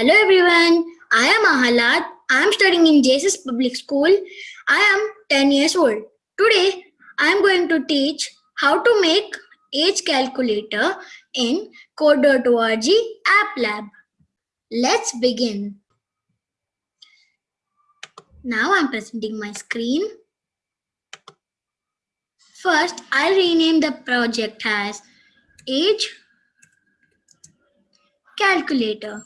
Hello everyone, I am Ahlada. I am studying in JSS Public School. I am 10 years old. Today, I am going to teach how to make age calculator in code.org app lab. Let's begin. Now I'm presenting my screen. First, I'll rename the project as age calculator.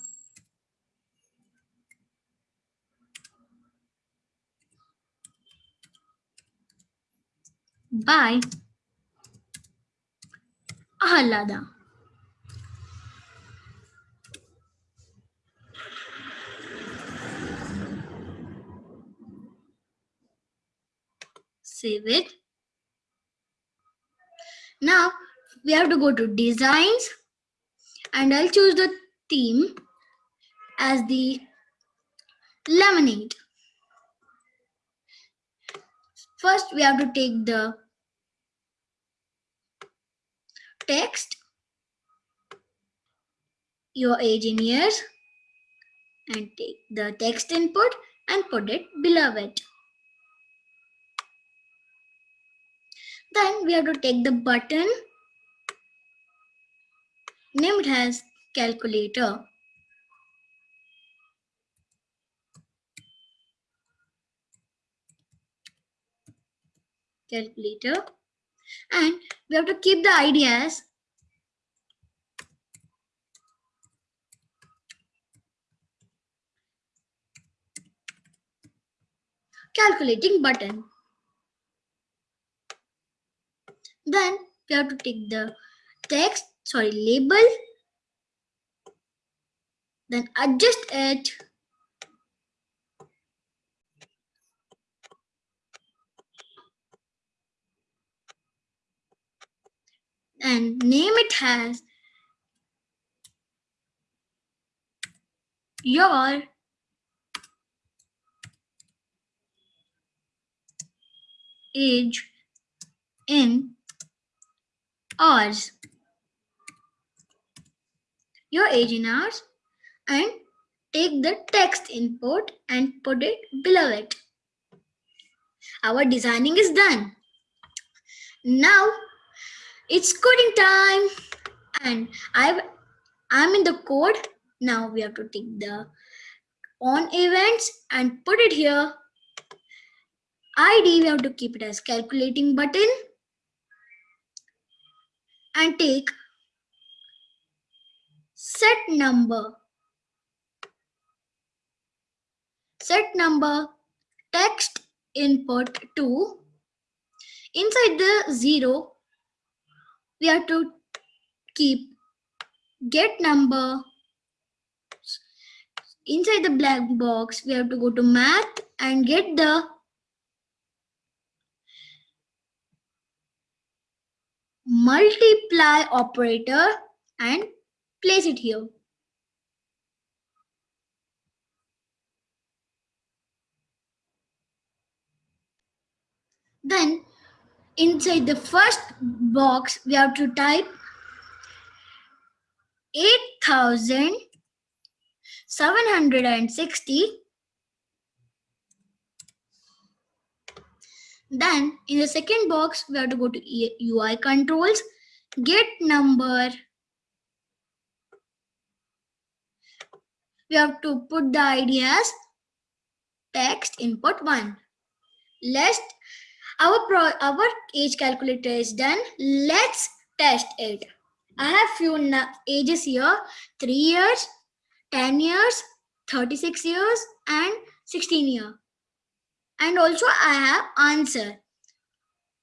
By Ahlada. Save it. Now we have to go to designs and I'll choose the theme as the lemonade. First, we have to take the text, your age in years, and take the text input and put it below it. Then we have to take the button, named as calculator. Calculator and we have to keep the ideas calculating button. Then we have to take the text, sorry, label, then adjust it. And name it as your age in hours. Your age in hours and take the text input and put it below it. Our designing is done. Now it's coding time and I've I'm in the code. Now we have to take the on events and put it here ID, we have to keep it as calculating button and take set number. Set number text input to inside the zero, we have to keep get number inside the black box we have to go to math and get the multiply operator and place it here. Then inside the first box, we have to type 8760 Then in the second box, we have to go to UI controls, get number. We have to put the ID as text input one. Let's our pro our age calculator is done. Let's test it. I have few ages here: three years, ten years, thirty-six years, and sixteen years and also I have answer.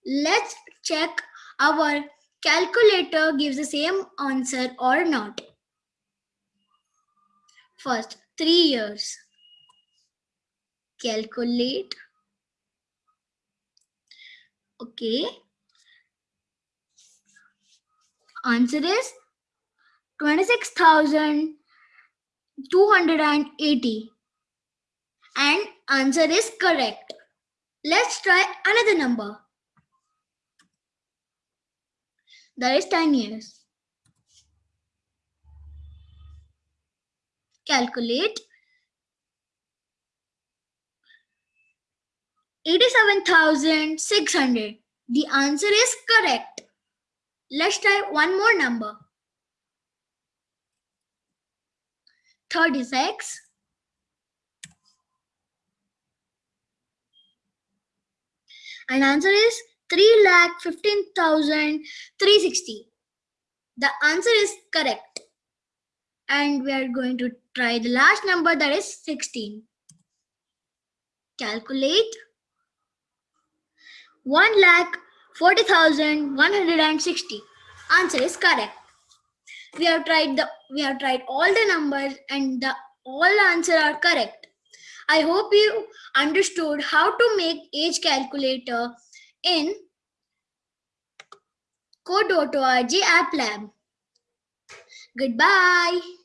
Let's check our calculator gives the same answer or not. First, three years. Calculate. Okay. Answer is 26,280 and answer is correct. Let's try another number. That is 10 years. calculate 87,600. The answer is correct. Let's try one more number. 36 and answer is 3,15,360. The answer is correct. And we are going to try the last number that is 16. Calculate 1 lakh 40,160. Answer is correct. We have tried the we have tried all the numbers and the all answer are correct. I hope you understood how to make age calculator in code.org app lab. Goodbye.